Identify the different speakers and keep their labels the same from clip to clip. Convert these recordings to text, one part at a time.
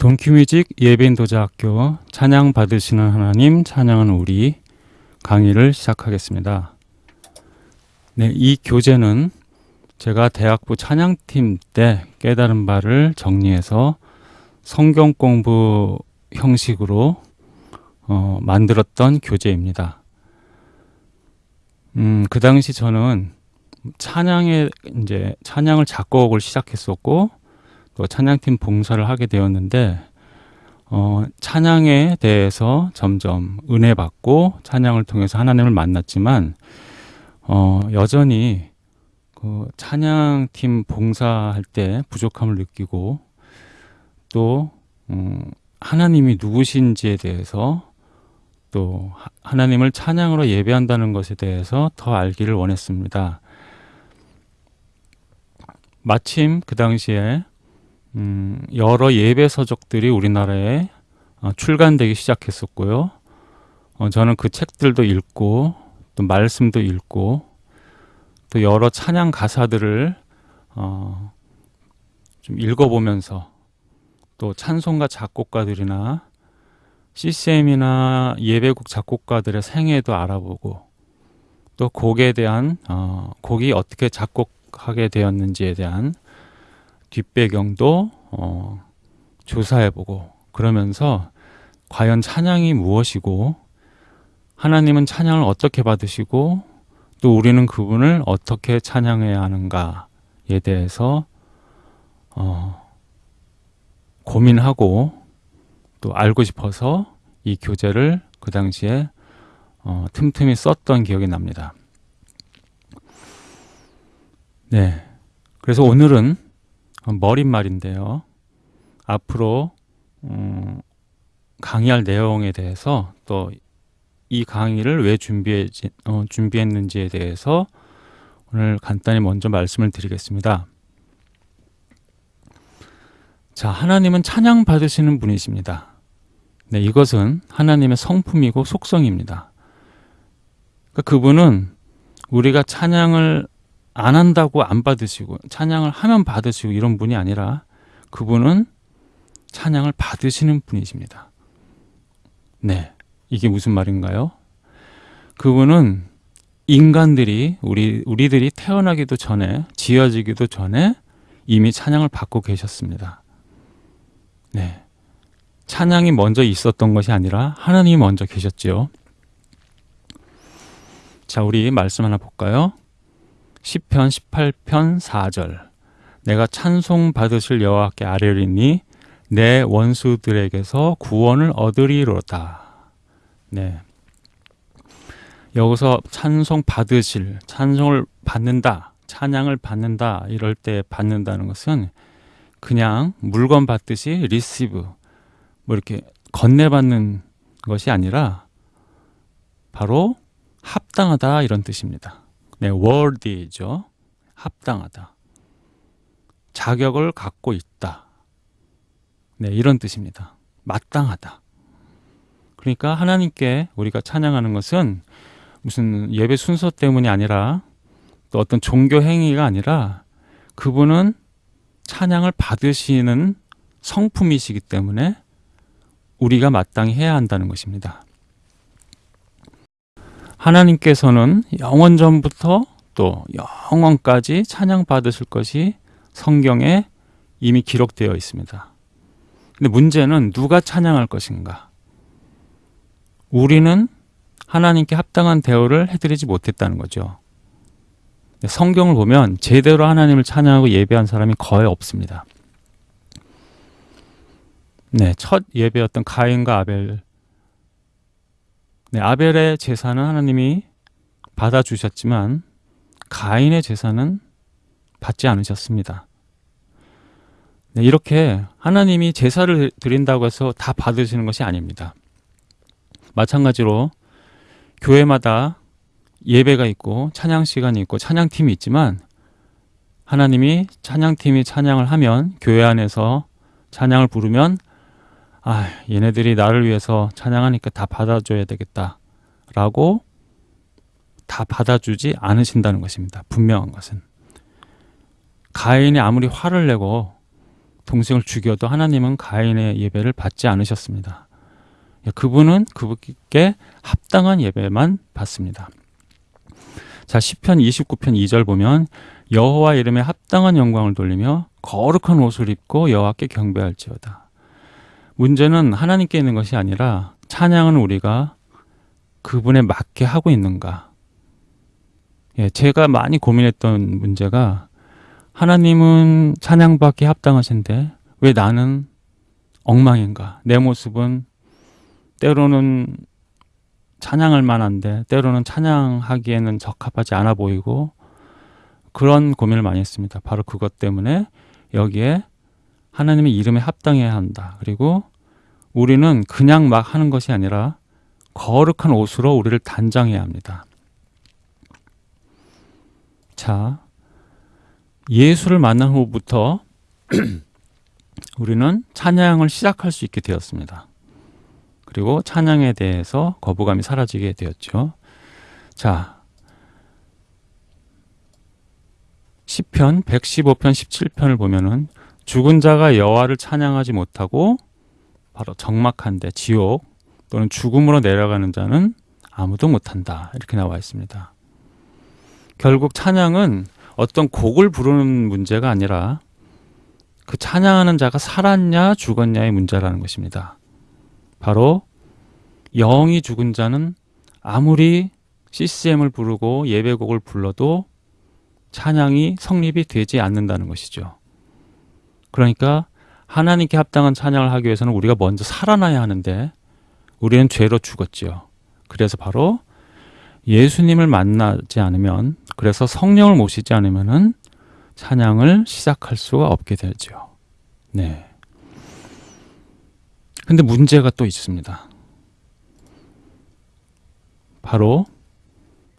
Speaker 1: 돈키뮤직 예배인도자학교 찬양 받으시는 하나님 찬양은 우리 강의를 시작하겠습니다. 네, 이 교재는 제가 대학부 찬양팀 때 깨달은 바를 정리해서 성경 공부 형식으로 어, 만들었던 교재입니다. 음, 그 당시 저는 찬양에 이제 찬양을 작곡을 시작했었고 또 찬양팀 봉사를 하게 되었는데 어, 찬양에 대해서 점점 은혜 받고 찬양을 통해서 하나님을 만났지만 어, 여전히 그 찬양팀 봉사할 때 부족함을 느끼고 또 음, 하나님이 누구신지에 대해서 또 하나님을 찬양으로 예배한다는 것에 대해서 더 알기를 원했습니다. 마침 그 당시에 음, 여러 예배 서적들이 우리나라에 어, 출간되기 시작했었고요. 어, 저는 그 책들도 읽고 또 말씀도 읽고 또 여러 찬양 가사들을 어, 좀 읽어보면서 또 찬송가 작곡가들이나 CCM이나 예배곡 작곡가들의 생애도 알아보고 또 곡에 대한 어, 곡이 어떻게 작곡하게 되었는지에 대한 뒷배경도 어, 조사해보고 그러면서 과연 찬양이 무엇이고 하나님은 찬양을 어떻게 받으시고 또 우리는 그분을 어떻게 찬양해야 하는가에 대해서 어, 고민하고 또 알고 싶어서 이 교재를 그 당시에 어, 틈틈이 썼던 기억이 납니다. 네. 그래서 오늘은 머릿말인데요. 앞으로 음, 강의할 내용에 대해서 또 이 강의를 왜 준비해, 어, 준비했는지에 대해서 오늘 간단히 먼저 말씀을 드리겠습니다. 자, 하나님은 찬양 받으시는 분이십니다. 네, 이것은 하나님의 성품이고 속성입니다. 그러니까 그분은 우리가 찬양을 안 한다고 안 받으시고 찬양을 하면 받으시고 이런 분이 아니라 그분은 찬양을 받으시는 분이십니다. 네. 이게 무슨 말인가요? 그분은 인간들이 우리 우리들이 태어나기도 전에 지어지기도 전에 이미 찬양을 받고 계셨습니다. 네. 찬양이 먼저 있었던 것이 아니라 하나님이 먼저 계셨지요. 자, 우리 말씀 하나 볼까요? 10편 18편 4절 내가 찬송 받으실 여호와께 아뢰리니 내 원수들에게서 구원을 얻으리로다. 네. 여기서 찬송 받으실, 찬송을 받는다, 찬양을 받는다 이럴 때 받는다는 것은 그냥 물건 받듯이 리시브 뭐 이렇게 건네받는 것이 아니라 바로 합당하다 이런 뜻입니다. 네, worthy죠. 합당하다. 자격을 갖고 있다. 네, 이런 뜻입니다. 마땅하다. 그러니까 하나님께 우리가 찬양하는 것은 무슨 예배 순서 때문이 아니라 또 어떤 종교 행위가 아니라 그분은 찬양을 받으시는 성품이시기 때문에 우리가 마땅히 해야 한다는 것입니다. 하나님께서는 영원 전부터 또 영원까지 찬양 받으실 것이 성경에 이미 기록되어 있습니다. 근데 문제는 누가 찬양할 것인가? 우리는 하나님께 합당한 대우를 해드리지 못했다는 거죠. 성경을 보면 제대로 하나님을 찬양하고 예배한 사람이 거의 없습니다. 네, 첫 예배였던 가인과 아벨 네, 아벨의 제사는 하나님이 받아주셨지만 가인의 제사는 받지 않으셨습니다. 네, 이렇게 하나님이 제사를 드린다고 해서 다 받으시는 것이 아닙니다. 마찬가지로 교회마다 예배가 있고 찬양 시간이 있고 찬양팀이 있지만 하나님이 찬양팀이 찬양을 하면 교회 안에서 찬양을 부르면 아, 얘네들이 나를 위해서 찬양하니까 다 받아줘야 되겠다. 라고 다 받아주지 않으신다는 것입니다. 분명한 것은. 가인이 아무리 화를 내고 동생을 죽여도 하나님은 가인의 예배를 받지 않으셨습니다. 예, 그분은 그분께 합당한 예배만 받습니다. 자, 시편 29편 2절 보면 여호와 이름에 합당한 영광을 돌리며 거룩한 옷을 입고 여호와께 경배할지어다. 문제는 하나님께 있는 것이 아니라 찬양은 우리가 그분에 맞게 하고 있는가. 예, 제가 많이 고민했던 문제가 하나님은 찬양받기 합당하신데 왜 나는 엉망인가? 내 모습은 때로는 찬양할 만한데 때로는 찬양하기에는 적합하지 않아 보이고 그런 고민을 많이 했습니다. 바로 그것 때문에 여기에 하나님의 이름에 합당해야 한다. 그리고 우리는 그냥 막 하는 것이 아니라 거룩한 옷으로 우리를 단장해야 합니다. 자, 예수를 만난 후부터 우리는 찬양을 시작할 수 있게 되었습니다. 그리고 찬양에 대해서 거부감이 사라지게 되었죠. 자, 시편 115편 17편을 보면은 죽은 자가 여호와를 찬양하지 못하고 바로 적막한데 지옥 또는 죽음으로 내려가는 자는 아무도 못한다 이렇게 나와 있습니다. 결국 찬양은 어떤 곡을 부르는 문제가 아니라 그 찬양하는 자가 살았냐 죽었냐의 문제라는 것입니다. 바로 영이 죽은 자는 아무리 CCM을 부르고 예배곡을 불러도 찬양이 성립이 되지 않는다는 것이죠. 그러니까 하나님께 합당한 찬양을 하기 위해서는 우리가 먼저 살아나야 하는데 우리는 죄로 죽었지요. 그래서 바로 예수님을 만나지 않으면 그래서 성령을 모시지 않으면은 찬양을 시작할 수가 없게 되죠. 네. 근데 문제가 또 있습니다. 바로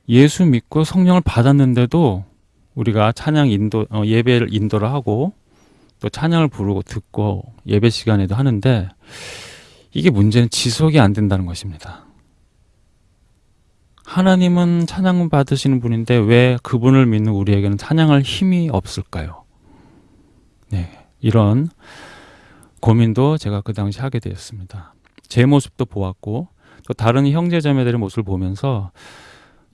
Speaker 1: 예수 믿고 성령을 받았는데도 우리가 찬양 인도 어, 예배를 인도를 하고 또 찬양을 부르고 듣고 예배 시간에도 하는데 이게 문제는 지속이 안 된다는 것입니다. 하나님은 찬양 받으시는 분인데 왜 그분을 믿는 우리에게는 찬양할 힘이 없을까요? 네, 이런 고민도 제가 그 당시 하게 되었습니다. 제 모습도 보았고 또 다른 형제 자매들의 모습을 보면서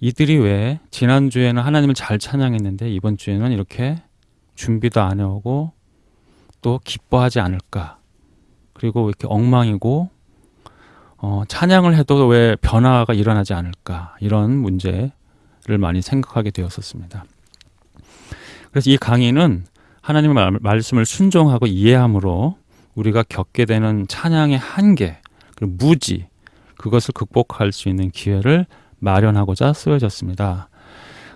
Speaker 1: 이들이 왜 지난주에는 하나님을 잘 찬양했는데 이번 주에는 이렇게 준비도 안 해오고 또 기뻐하지 않을까 그리고 왜 이렇게 엉망이고 어, 찬양을 해도 왜 변화가 일어나지 않을까 이런 문제를 많이 생각하게 되었었습니다. 그래서 이 강의는 하나님의 말씀을 순종하고 이해함으로 우리가 겪게 되는 찬양의 한계 그리고 무지 그것을 극복할 수 있는 기회를 마련하고자 쓰여졌습니다.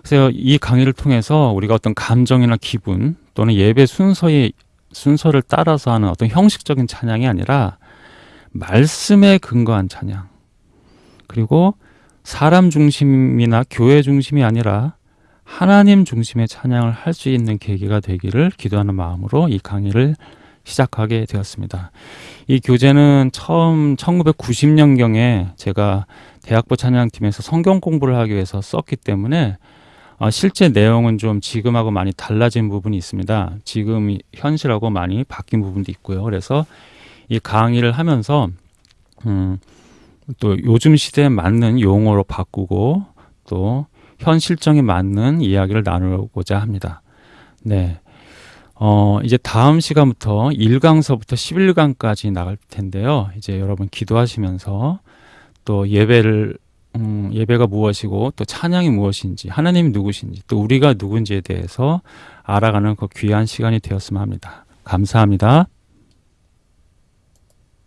Speaker 1: 그래서 이 강의를 통해서 우리가 어떤 감정이나 기분 또는 예배 순서의 순서를 따라서 하는 어떤 형식적인 찬양이 아니라 말씀에 근거한 찬양 그리고 사람 중심이나 교회 중심이 아니라 하나님 중심의 찬양을 할 수 있는 계기가 되기를 기도하는 마음으로 이 강의를 시작하게 되었습니다. 이 교재는 처음 1990년경에 제가 대학부 찬양팀에서 성경 공부를 하기 위해서 썼기 때문에 어, 실제 내용은 좀 지금하고 많이 달라진 부분이 있습니다. 지금 현실하고 많이 바뀐 부분도 있고요. 그래서 이 강의를 하면서 음, 또 요즘 시대에 맞는 용어로 바꾸고 또 현 실정에 맞는 이야기를 나누고자 합니다. 네. 어, 이제 다음 시간부터 1강서부터 11강까지 나갈 텐데요. 이제 여러분 기도하시면서 또 예배를 음, 예배가 무엇이고 또 찬양이 무엇인지 하나님이 누구신지 또 우리가 누군지에 대해서 알아가는 그 귀한 시간이 되었으면 합니다. 감사합니다.